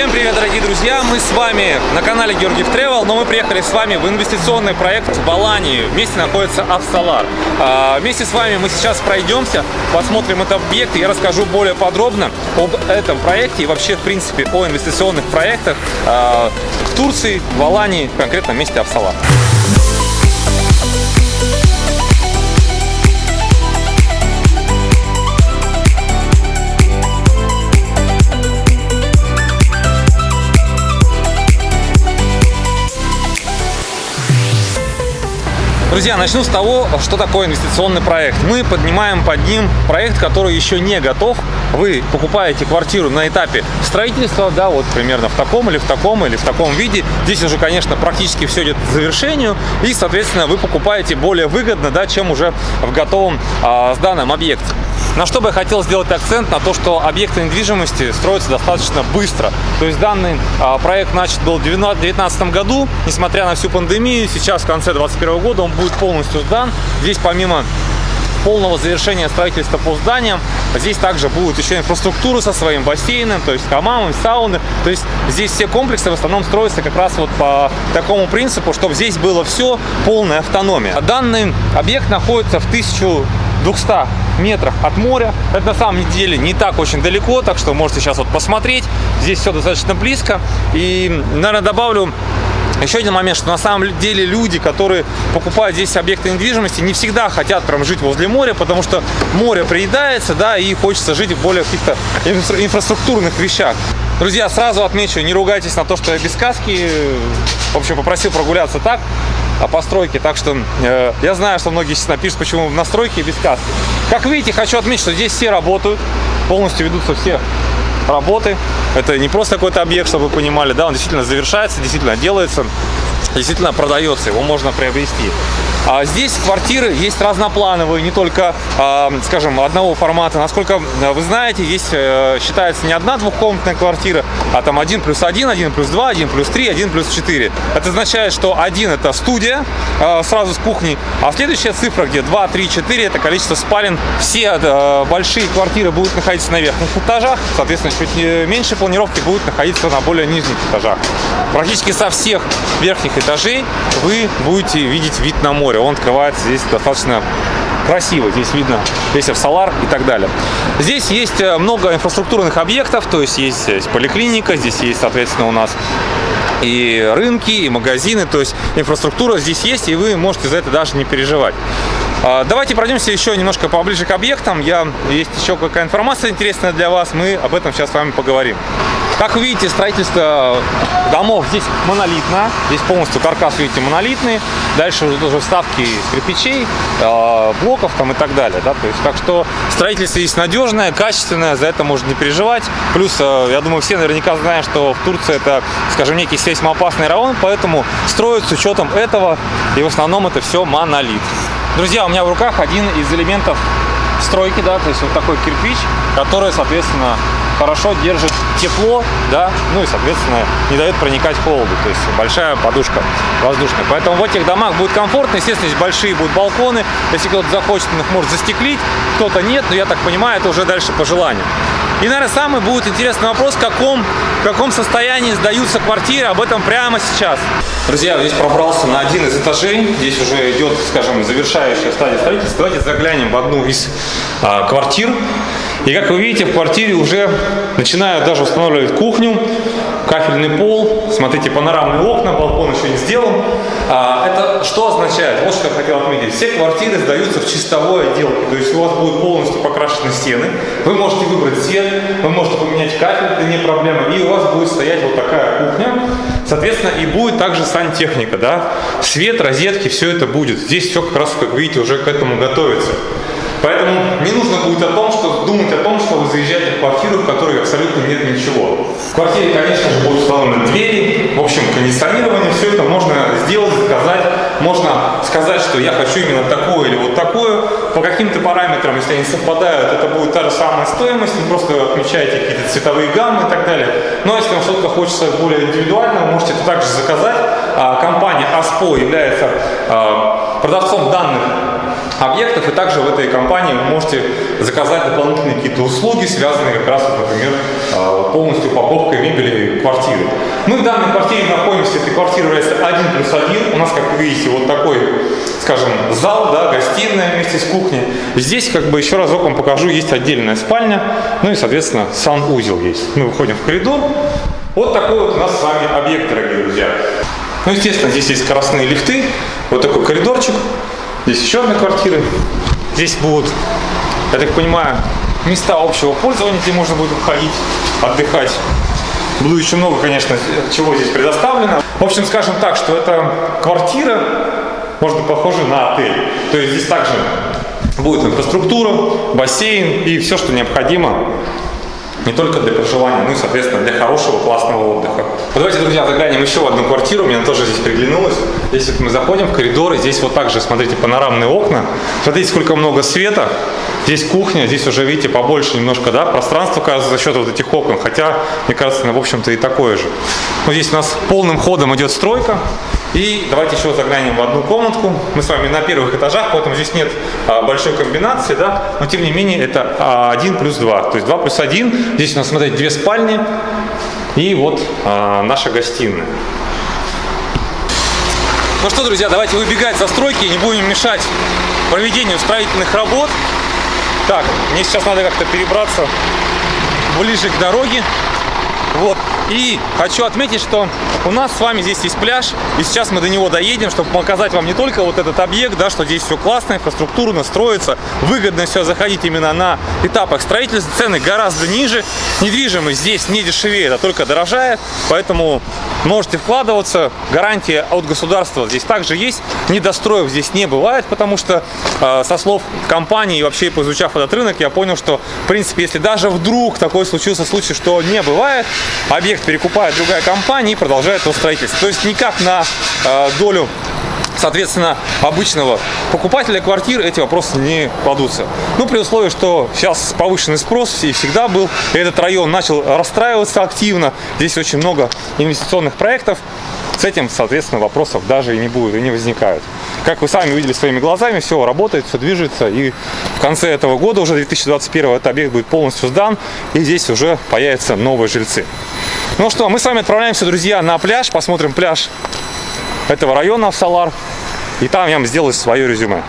Всем привет, дорогие друзья! Мы с вами на канале Георгиев Travel, но мы приехали с вами в инвестиционный проект в Алании. Вместе находится Авсалар. А, вместе с вами мы сейчас пройдемся, посмотрим этот объект, и я расскажу более подробно об этом проекте и вообще, в принципе, о инвестиционных проектах а, в Турции, в Алании, конкретно в месте Авсалар. Друзья, начну с того, что такое инвестиционный проект. Мы поднимаем под ним проект, который еще не готов. Вы покупаете квартиру на этапе строительства, да, вот примерно в таком или в таком или в таком виде. Здесь уже, конечно, практически все идет к завершению. И, соответственно, вы покупаете более выгодно, да, чем уже в готовом а, сданном объекте. На что бы я хотел сделать акцент, на то, что объекты недвижимости строятся достаточно быстро. То есть данный а, проект начат был в 2019 году, несмотря на всю пандемию, сейчас в конце 2021 года он будет полностью сдан. Здесь помимо полного завершения строительства по зданиям. Здесь также будет еще инфраструктура со своим бассейном, то есть хамамом, сауны. То есть здесь все комплексы в основном строятся как раз вот по такому принципу, чтобы здесь было все полная автономия. Данный объект находится в 1000 200 метрах от моря. Это на самом деле не так очень далеко, так что можете сейчас вот посмотреть. Здесь все достаточно близко. И, наверное, добавлю еще один момент, что на самом деле люди, которые покупают здесь объекты недвижимости, не всегда хотят прям жить возле моря, потому что море приедается, да, и хочется жить в более каких-то инфраструктурных вещах. Друзья, сразу отмечу, не ругайтесь на то, что я без каски. В общем, попросил прогуляться так о постройке. Так что э, я знаю, что многие сейчас напишут, почему в настройке без каски. Как видите, хочу отметить, что здесь все работают, полностью ведутся все работы. Это не просто какой-то объект, чтобы вы понимали, да, он действительно завершается, действительно делается, действительно продается, его можно приобрести. А здесь квартиры есть разноплановые, не только, а, скажем, одного формата. Насколько э, вы знаете, здесь э, считается не одна двухкомнатная квартира, а там 1 плюс 1, 1 плюс 2, 1 плюс 3, 1 плюс 4. Это означает, что один это студия э, сразу с кухней, а следующая цифра, где 2, 3, 4, это количество спален. Все большие квартиры будут находиться на верхних этажах, соответственно, чуть меньше планировки будут находиться на более нижних этажах. Практически со всех верхних этажей вы будете видеть вид на море. Он открывается здесь достаточно красиво. Здесь видно весь Авсалар и так далее. Здесь есть э, много инфраструктурных объектов, то есть есть здесь поликлиника, здесь есть, соответственно, у нас и рынки, и магазины, то есть инфраструктура здесь есть, и вы можете за это даже не переживать. А, давайте пройдемся еще немножко поближе к объектам. Я, есть еще какая информация интересная для вас, мы об этом сейчас с вами поговорим. Как вы видите, строительство домов здесь монолитно. Здесь полностью каркас, видите, монолитный. Дальше уже вставки кирпичей, а, блоков там и так далее. Да? То есть, так что строительство здесь надежное, качественное, за это можно не переживать. Плюс, а, я думаю, все наверняка знают, что в Турции это, скажем, некий сейсмоопасный район, поэтому строят с учетом этого, и в основном это все монолит. Друзья, у меня в руках один из элементов стройки, да, то есть вот такой кирпич, который, соответственно, хорошо держит тепло, да, ну и, соответственно, не дает проникать холоду, то есть большая подушка воздушная. Поэтому в этих домах будет комфортно, естественно, здесь большие будут балконы, если кто-то захочет, он их может застеклить, кто-то нет, но я так понимаю, это уже дальше по желанию. И, наверное, самый будет интересный вопрос, в каком, в каком состоянии сдаются квартиры, об этом прямо сейчас. Друзья, здесь пробрался на один из этажей, здесь уже идет, скажем, завершающая стадия строительства. Давайте заглянем в одну из а, квартир. И как вы видите, в квартире уже начинают даже устанавливать кухню, кафельный пол, смотрите, панорамные окна, балкон еще не сделан. А, это что означает? Вот что я хотел отметить. Все квартиры сдаются в чистовой отделке, то есть у вас будут полностью покрашены стены, вы можете выбрать цвет, вы можете поменять кафель, это не проблема, и у вас будет стоять вот такая кухня, соответственно, и будет также сантехника, да, свет, розетки, все это будет. Здесь все как раз, как видите, уже к этому готовится. Поэтому не нужно будет о том, что думать о том, что вы заезжаете в квартиру, в которой абсолютно нет ничего. В квартире, конечно же, будут установлены двери, в общем, кондиционирование, все это можно сделать, заказать. Можно сказать, что я хочу именно такое или вот такое. По каким-то параметрам, если они совпадают, это будет та же самая стоимость, вы просто отмечаете какие-то цветовые гаммы и так далее. Но если вам что-то хочется более индивидуально, вы можете это также заказать. А, компания ASPO является а, продавцом данных объектов. И также в этой компании вы можете заказать дополнительные какие-то услуги, связанные как раз, например, а, полностью упаковкой мебели квартиры. Мы в данной квартире находимся, эта квартира является 1 плюс 1. У нас, как вы видите, вот такой, скажем, зал, да, гостиная вместе с кухней. Здесь, как бы, еще разок вам покажу, есть отдельная спальня, ну и, соответственно, санузел есть. Мы выходим в коридор. Вот такой вот у нас с вами объект, дорогие друзья. Ну, естественно, здесь есть скоростные лифты, вот такой коридорчик. Здесь еще одна квартира. Здесь будут, я так понимаю, места общего пользования, где можно будет уходить, отдыхать. Буду еще много, конечно, чего здесь предоставлено. В общем, скажем так, что это квартира, может быть, похожа на отель. То есть здесь также будет инфраструктура, бассейн и все, что необходимо не только для проживания, но и, соответственно, для хорошего, классного отдыха. Давайте, друзья, заглянем еще в одну квартиру, мне тоже здесь приглянулось. Здесь вот мы заходим в коридор, и здесь вот также, смотрите, панорамные окна. Смотрите, сколько много света. Здесь кухня, здесь уже, видите, побольше немножко, да, пространство, кажется, за счет вот этих окон, хотя, мне кажется, в общем-то, и такое же. Но здесь у нас полным ходом идет стройка, и давайте еще заглянем в одну комнатку. Мы с вами на первых этажах, поэтому здесь нет а, большой комбинации, да, но тем не менее это а, 1 плюс 2, то есть 2 плюс 1. Здесь у нас, смотрите, две спальни и вот а, наша гостиная. Ну что, друзья, давайте выбегать со стройки, не будем мешать проведению строительных работ. Так, мне сейчас надо как-то перебраться ближе к дороге. И хочу отметить, что у нас с вами здесь есть пляж, и сейчас мы до него доедем, чтобы показать вам не только вот этот объект, да, что здесь все классно, инфраструктурно строится, выгодно все заходить именно на этапах строительства, цены гораздо ниже, недвижимость здесь не дешевеет, а только дорожает, поэтому можете вкладываться, гарантия от государства здесь также есть, недостроев здесь не бывает, потому что э, со слов компании и вообще поизучав этот рынок, я понял, что в принципе, если даже вдруг такой случился случай, что не бывает, объект перекупает другая компания и продолжает его строительство. То есть никак на э, долю соответственно, обычного покупателя квартир эти вопросы не кладутся. Ну, при условии, что сейчас повышенный спрос и всегда был, и этот район начал расстраиваться активно, здесь очень много инвестиционных проектов, с этим, соответственно, вопросов даже и не будет, и не возникают. Как вы сами увидели своими глазами, все работает, все движется, и в конце этого года, уже 2021, этот объект будет полностью сдан, и здесь уже появятся новые жильцы. Ну что, мы с вами отправляемся, друзья, на пляж, посмотрим пляж этого района Салар, и там я вам сделаю свое резюме.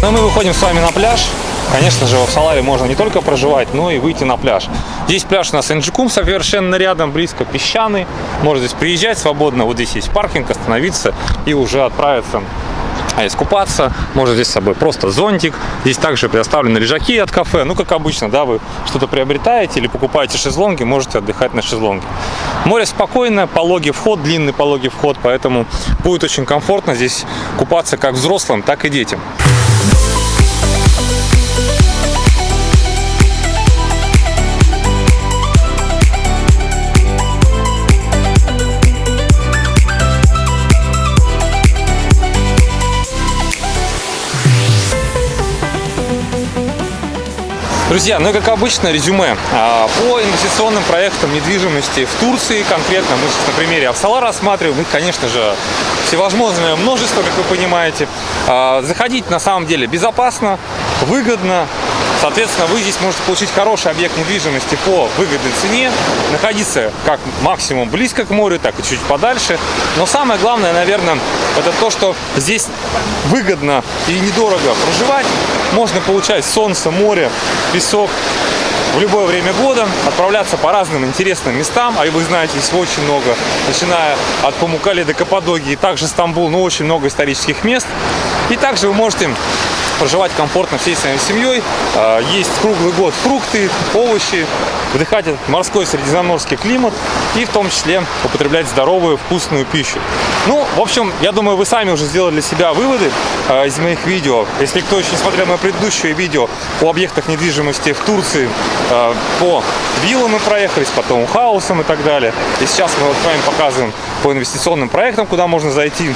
Но ну, мы выходим с вами на пляж. Конечно же, в Саларе можно не только проживать, но и выйти на пляж. Здесь пляж у нас Энджикум совершенно рядом, близко, песчаный. Можно здесь приезжать свободно. Вот здесь есть паркинг, остановиться и уже отправиться а искупаться. Можно здесь с собой просто зонтик. Здесь также предоставлены лежаки от кафе. Ну, как обычно, да, вы что-то приобретаете или покупаете шезлонги, можете отдыхать на шезлонге. Море спокойное, пологий вход, длинный пологий вход, поэтому будет очень комфортно здесь купаться как взрослым, так и детям. Друзья, ну и как обычно, резюме. А, по инвестиционным проектам недвижимости в Турции конкретно, мы сейчас на примере Авсала рассматриваем, их, конечно же, всевозможное множество, как вы понимаете. А, заходить на самом деле безопасно, выгодно, Соответственно, вы здесь можете получить хороший объект недвижимости по выгодной цене, находиться как максимум близко к морю, так и чуть подальше. Но самое главное, наверное, это то, что здесь выгодно и недорого проживать. Можно получать солнце, море, песок, в любое время года, отправляться по разным интересным местам, а вы знаете, здесь очень много, начиная от Памукали до Каппадогии, также Стамбул, но очень много исторических мест. И также вы можете проживать комфортно всей своей семьей. А, есть круглый год фрукты, овощи, вдыхать морской средиземноморский климат и в том числе употреблять здоровую, вкусную пищу. Ну, в общем, я думаю, вы сами уже сделали для себя выводы э, из моих видео. Если кто еще смотрел мое предыдущее видео о объектах недвижимости в Турции, э, по виллам мы проехались, по таунхаусам и так далее. И сейчас мы вот с вами показываем по инвестиционным проектам, куда можно зайти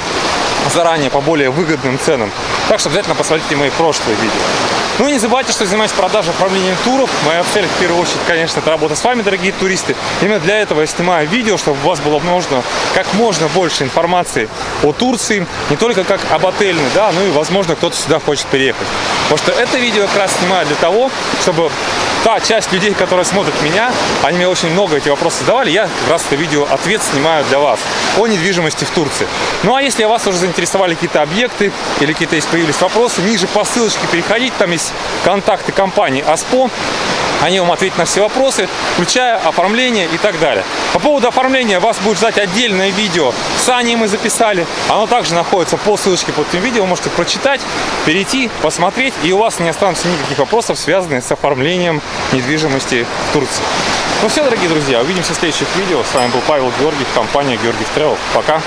заранее по более выгодным ценам. Так что обязательно посмотрите мои прошлые видео. Ну и не забывайте, что занимаюсь продажей оформлением туров. Моя цель, в первую очередь, конечно, это работа с вами, дорогие туристы. Именно для этого я снимаю видео, чтобы у вас было можно как можно больше информации о Турции, не только как об отельной, да, ну и, возможно, кто-то сюда хочет переехать. Потому что это видео как раз снимаю для того, чтобы та часть людей, которые смотрят меня, они мне очень много эти вопросы задавали, я как раз это видео ответ снимаю для вас о недвижимости в Турции. Ну а если вас уже заинтересовали какие-то объекты или какие-то появились вопросы, ниже по ссылочке переходите, там есть контакты компании АСПО, они вам ответят на все вопросы, включая оформление и так далее. По поводу оформления вас будет ждать отдельное видео. С Аней мы записали. Оно также находится по ссылочке под этим видео. Вы можете прочитать, перейти, посмотреть. И у вас не останется никаких вопросов, связанных с оформлением недвижимости в Турции. Ну все, дорогие друзья, увидимся в следующих видео. С вами был Павел Георгиев, компания Георгиев Travel. Пока!